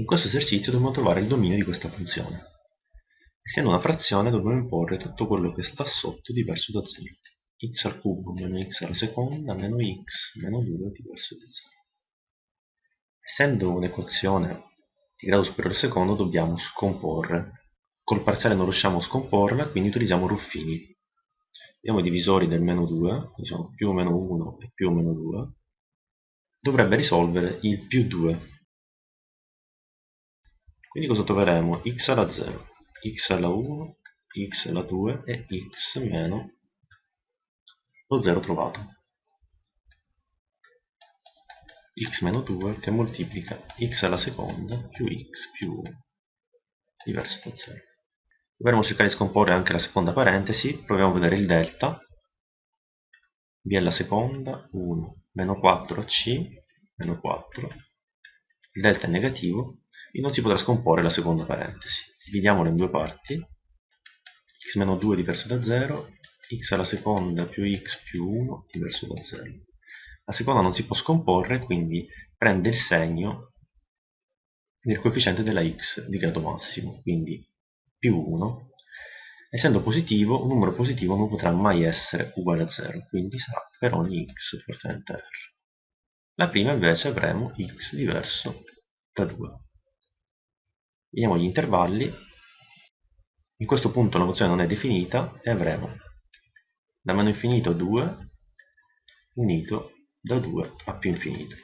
In questo esercizio dobbiamo trovare il dominio di questa funzione. Essendo una frazione dobbiamo imporre tutto quello che sta sotto diverso da 0. x al cubo meno x alla seconda meno x meno 2 diverso da 0. Essendo un'equazione di grado superiore al secondo dobbiamo scomporre. Col parziale non riusciamo a scomporla, quindi utilizziamo Ruffini. Vediamo i divisori del meno 2, quindi sono più o meno 1 e più o meno 2. Dovrebbe risolvere il più 2 quindi cosa troveremo? x alla 0, x alla 1, x alla 2 e x meno lo 0 trovato. x meno 2 che moltiplica x alla seconda più x più 1 diverso da 0. Dovremmo cercare di scomporre anche la seconda parentesi, proviamo a vedere il delta, b alla seconda, 1, meno 4c, meno 4, il delta è negativo, e non si potrà scomporre la seconda parentesi. Dividiamola in due parti, x meno 2 diverso da 0, x alla seconda più x più 1 diverso da 0. La seconda non si può scomporre, quindi prende il segno del coefficiente della x di grado massimo, quindi più 1. Essendo positivo, un numero positivo non potrà mai essere uguale a 0, quindi sarà per ogni x appartenente a R. La prima invece avremo x diverso da 2 vediamo gli intervalli. In questo punto la funzione non è definita e avremo da meno infinito a 2 unito da 2 a più infinito